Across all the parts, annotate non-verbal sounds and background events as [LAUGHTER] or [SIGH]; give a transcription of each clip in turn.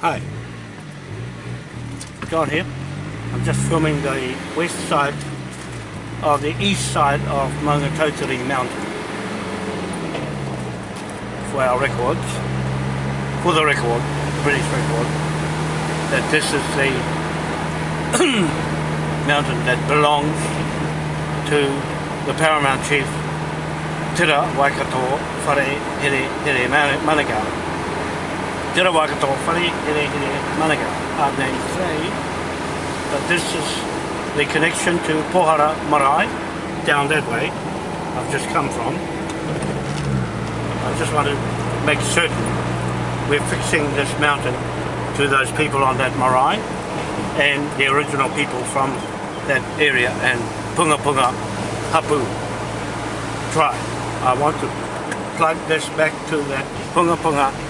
Hi. John here. I'm just filming the west side of the east side of Maungatautari Mountain for our records, for the record, British record, that this is the [COUGHS] mountain that belongs to the paramount chief Tira Waikato Whare Here Here Manukau. Here Manukau. And they say that this is the connection to Pohara Marae, down that way, I've just come from. I just want to make certain we're fixing this mountain to those people on that marae and the original people from that area and Punga Punga Hapu tribe. I want to plug this back to that Punga Punga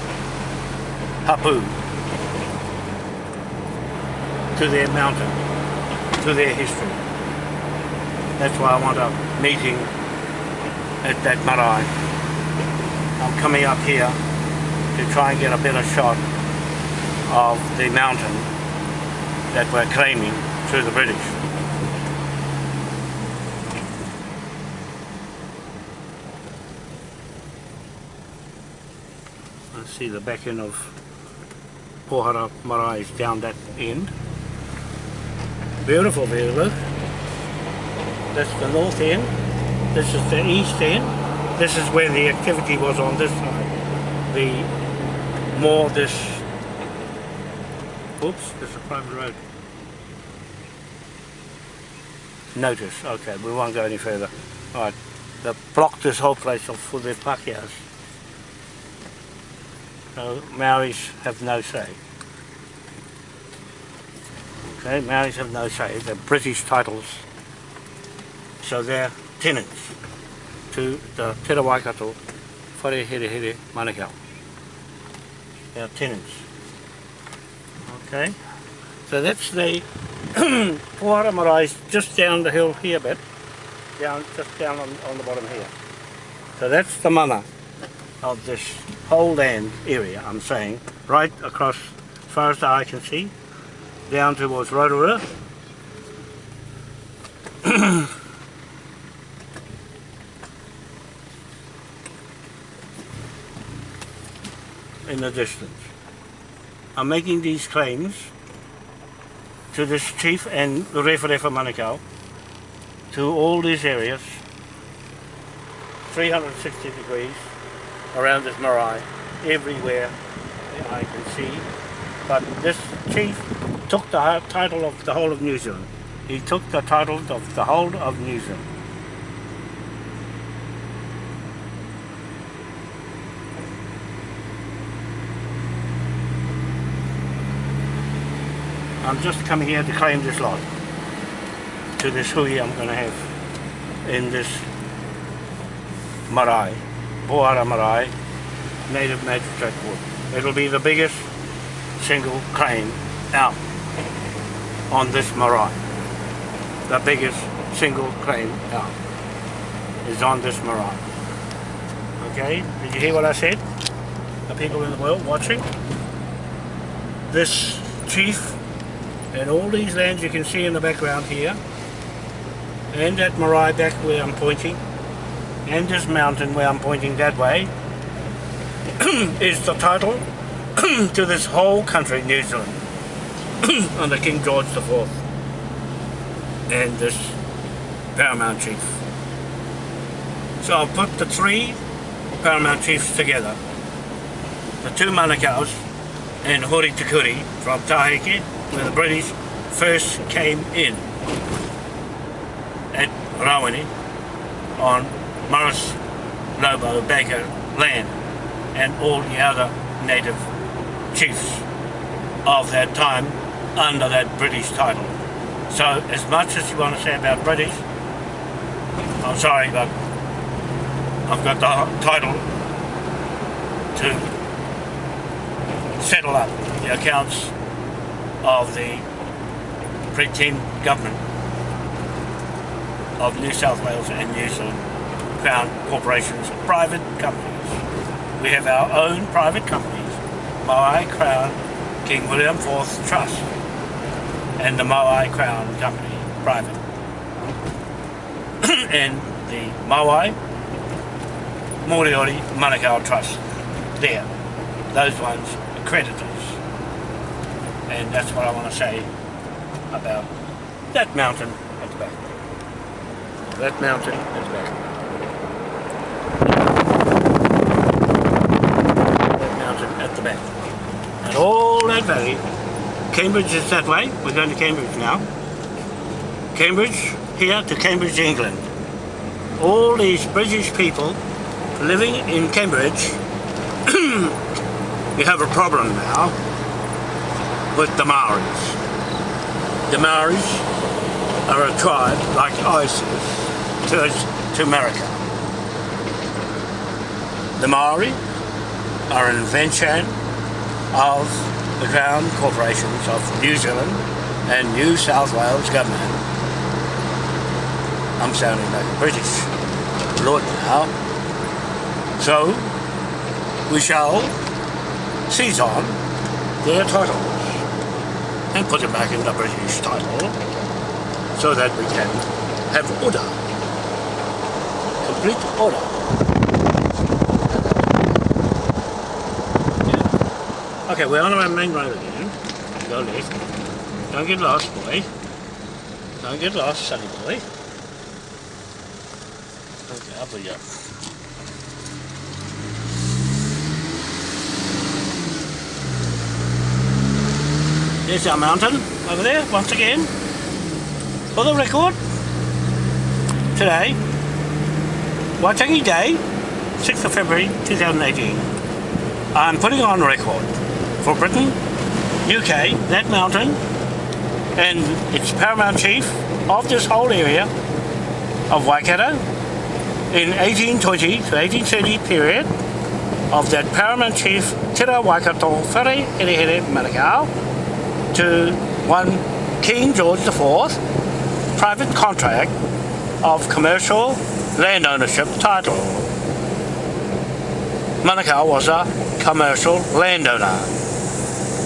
Hapu to their mountain, to their history. That's why I want a meeting at that marae. I'm coming up here to try and get a better shot of the mountain that we're claiming through the British. I see the back end of Pohara Marae is down that end. Beautiful view, look. That's the north end. This is the east end. This is where the activity was on this side. The more this oops, there's a private road. Notice, okay, we won't go any further. Alright, they've blocked this whole place off for their pakehas. So Maoris have no say. Okay, Maoris have no say. They're British titles. So they're tenants to the Te Waikato Whare Here Here Manukau. They're tenants. Okay, so that's the [CLEARS THROAT] Pohara Marais just down the hill here a bit. Down, just down on, on the bottom here. So that's the mana of this whole land area, I'm saying, right across as far as the eye can see, down towards Rotorua. [COUGHS] in the distance. I'm making these claims to this chief and the Referefa Manukau, to all these areas, 360 degrees around this marae, everywhere I can see. But this chief took the title of the whole of New Zealand. He took the title of the whole of New Zealand. I'm just coming here to claim this lot to this hui I'm going to have in this marae, Pohara marae, native magistrate court. It'll be the biggest single claim out on this marae. The biggest single claim out is on this marae. Okay, did you hear what I said? The people in the world watching? This chief and all these lands you can see in the background here and that marae back where I'm pointing and this mountain where I'm pointing that way [CLEARS THROAT] is the title [CLEARS THROAT] to this whole country, New Zealand [CLEARS THROAT] under King George IV and this paramount chief. So I'll put the three paramount chiefs together the two Manukau's and Hori Tikuri from Taheke where the British first came in at Rawene on Morris Lobo Baker land and all the other native chiefs of that time under that British title. So as much as you want to say about British, I'm sorry but I've got the title to settle up the accounts of the pretend government of New South Wales and New Zealand Crown corporations, private companies. We have our own private companies, my Crown King William IV Trust and the Moai Crown Company, private. [COUGHS] and the Moai Moriori Manukau Trust, there. Those ones are creditors. And that's what I want to say about that mountain at the back. That mountain at the back. That mountain at the back. And all that valley. Cambridge is that way. We're going to Cambridge now. Cambridge, here to Cambridge, England. All these British people living in Cambridge, [CLEARS THROAT] we have a problem now with the Maoris. The Maoris are a tribe like ISIS to, to America. The Maori are an invention of the Crown Corporations of New Zealand and New South Wales government. I'm sounding like a British lord now. So, we shall seize on their titles and put them back in the British title so that we can have order. Complete order. Okay, we're on our main road again. Go left. Don't get lost, boy. Don't get lost, sonny boy. Okay. There's our mountain over there, once again. For the record, today, Waitangi Day, 6th of February 2018. I'm putting on record for Britain, UK, that mountain, and its paramount chief of this whole area of Waikato in 1820 to 1830 period of that paramount chief Tira Waikato Whare Here Here Manukau to one King George IV private contract of commercial land ownership title. Manukau was a commercial landowner.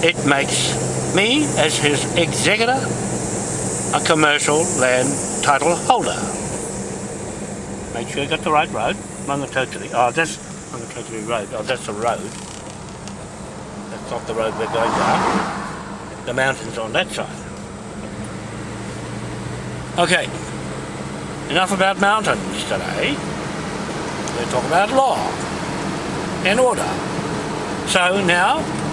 It makes me, as his executor, a commercial land title holder. Make sure you got the right road. Maungatautari. Oh, that's Maungatautari Road. Oh, that's the road. That's not the road we're going down the mountains on that side. Okay, enough about mountains today. We'll talk about law and order. So now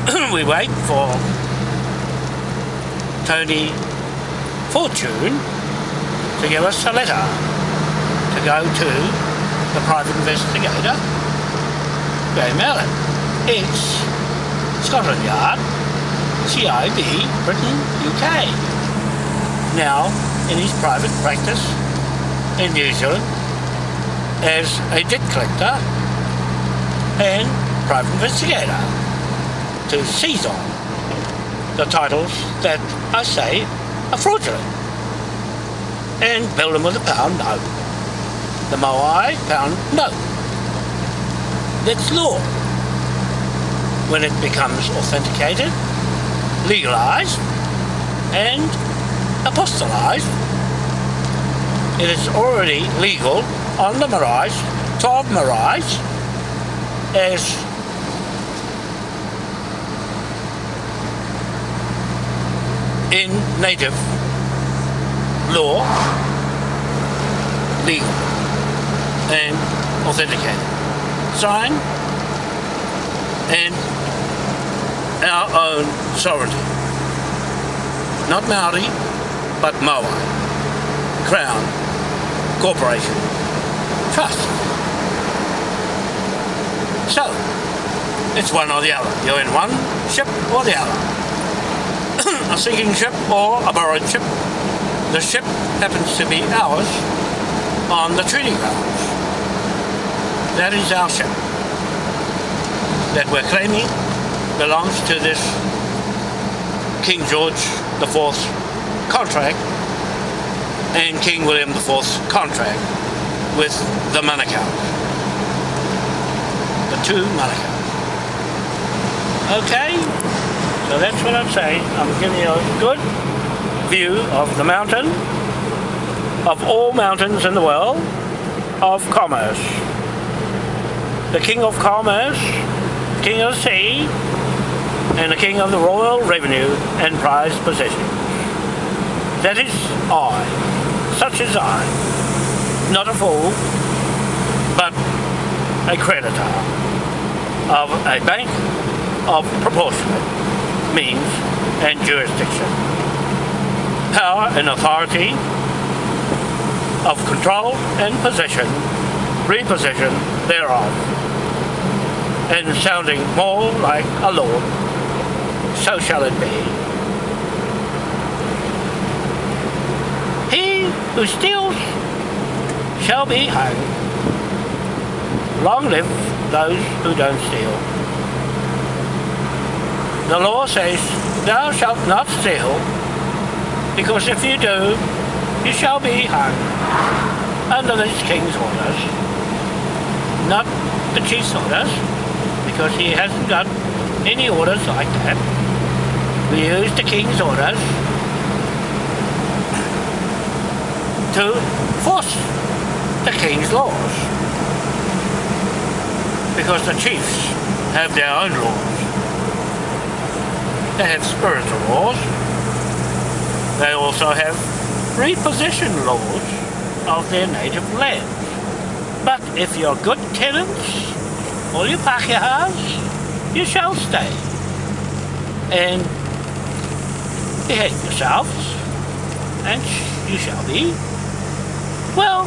[COUGHS] we wait for Tony Fortune to give us a letter to go to the private investigator, Graham Allen. It's Scotland Yard CIB, Britain, UK. Now, in his private practice in New Zealand, as a debt collector and private investigator to seize on the titles that I say are fraudulent and bill them with a pound note. The Moai pound note. That's law. When it becomes authenticated, legalized and apostolized. It is already legal on the Marais, 12 Marais, as in native law, legal and authenticated. Signed and our own sovereignty. Not Maori, but Moai. Crown, Corporation, Trust. So, it's one or the other. You're in one ship or the other. A sinking ship or a borrowed ship. The ship happens to be ours on the treaty grounds. That is our ship that we're claiming belongs to this King George IV contract and King William IV's contract with the Manukau. The two Manukau. Okay? So that's what I'm saying. I'm giving you a good view of the mountain, of all mountains in the world, of commerce. The king of commerce, king of the sea, and the king of the royal revenue and prized possessions. That is I, such as I, not a fool, but a creditor of a bank of proportionate means and jurisdiction. Power and authority of control and possession, repossession thereof, and sounding more like a lord, so shall it be. He who steals shall be hung. Long live those who don't steal. The law says, thou shalt not steal, because if you do, you shall be hung under this king's orders. Not the chief's orders, because he hasn't got any orders like that. We use the king's orders to force the king's laws. Because the chiefs have their own laws. They have spiritual laws. They also have repossession laws of their native lands. But if you're good tenants, all you Pakehas, you shall stay. And behave yourselves, and you shall be, well,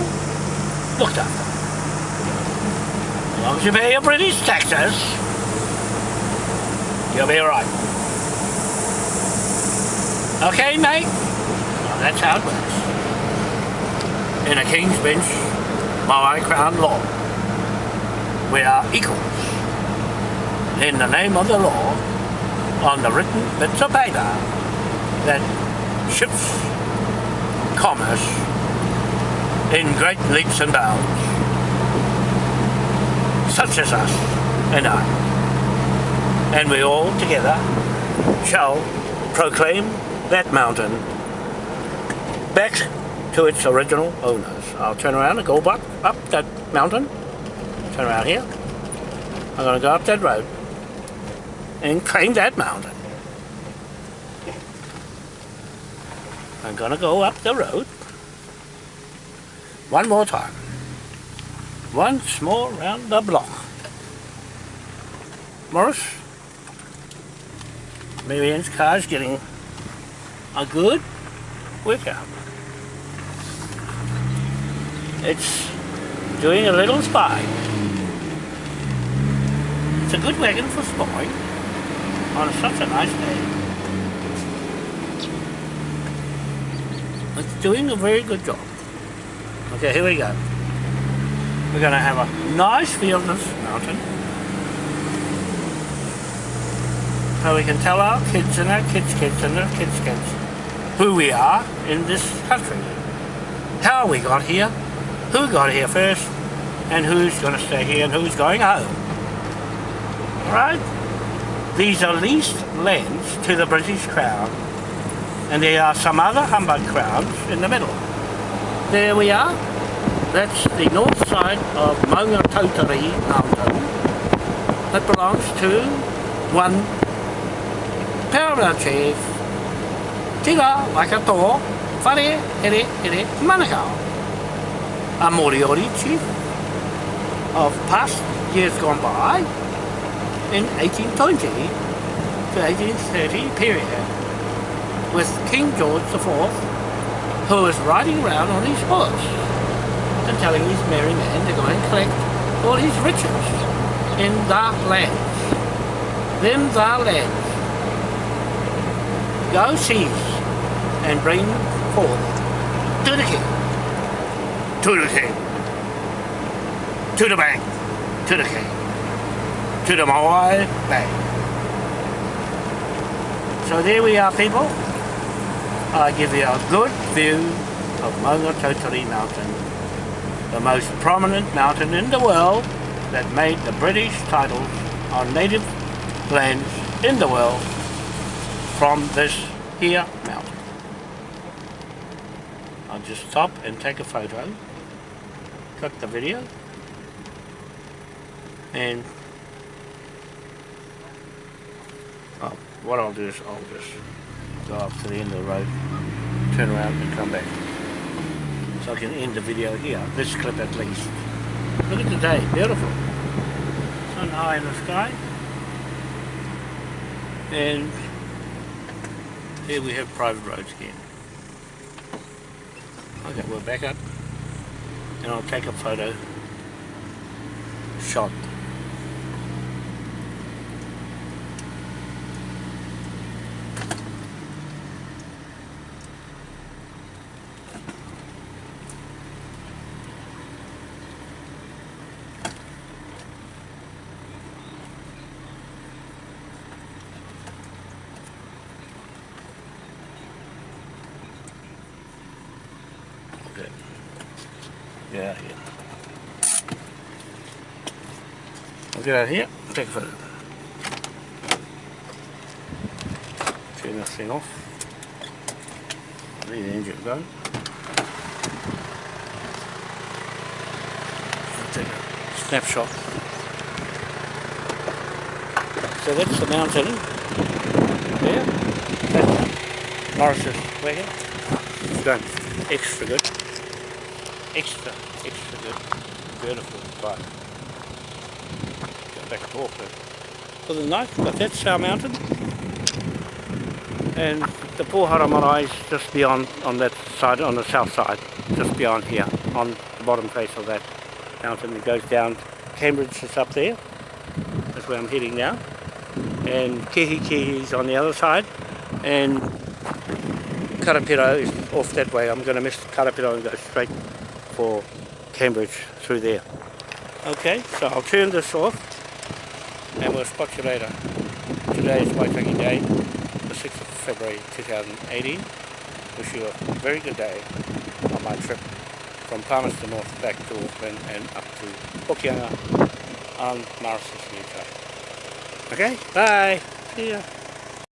looked after. As long as you pay your British taxes, you'll be alright. Okay, mate? Well, that's how it works. In a King's Bench, by Crown Law, we are equals. In the name of the law, on the written bits of paper that ships commerce in great leaps and bounds, such as us and I. And we all together shall proclaim that mountain back to its original owners. I'll turn around and go back up that mountain, turn around here. I'm going to go up that road and claim that mountain. I'm going to go up the road one more time. Once more round the block. Morris, Marianne's car's getting a good workout. It's doing a little spy. It's a good wagon for spying on such a nice day. It's doing a very good job. Okay, here we go. We're going to have a nice view of this mountain. So we can tell our kids and our kids' kids and their kids' kids who we are in this country. How we got here, who got here first, and who's going to stay here and who's going home. Right? These are leased lands to the British Crown, and there are some other humbug crowns in the middle. There we are. That's the north side of Maungatautari Mountain that belongs to one paramount chief, Tira Waikato Whare Here Here Manukau, a Moriori chief of past years gone by in 1820 to 1830 period with King George IV who was riding around on his horse and telling his merry men to go and collect all his riches in the lands. Them the lands. Go seize and bring forth to the king. To the king. To the bank. To the king. To the Moai Bank. So there we are people. I give you a good view of Maungatautari Mountain, the most prominent mountain in the world that made the British titles on native lands in the world from this here Just stop and take a photo, cut the video, and oh, what I'll do is I'll just go up to the end of the road, turn around and come back. So I can end the video here, this clip at least. Look at the day, beautiful. Sun high in the sky. And here we have private roads again. Okay, we're back up and I'll take a photo shot. Okay. Get out here. I'll get out here, take a photo. Turn this thing off. Leave the engine. I'll take a snapshot. So that's the mountain there. That's Morris's wagon. It's going extra good. Extra, extra good. Beautiful spot. Back and forth eh? for the night, but that's our mountain. And the Pohara Marae is just beyond on that side, on the south side, just beyond here, on the bottom face of that mountain. It goes down, Cambridge is up there, that's where I'm heading now. And Kihikihi is on the other side, and Karapiro is off that way. I'm going to miss Karapiro and go straight for Cambridge through there. Okay, so I'll turn this off you later. Today is my Waitangi Day, the 6th of February 2018. Wish you a very good day on my trip from Palmerston North back to Auckland and up to Hokianga on Morris's new. Okay, bye. See ya.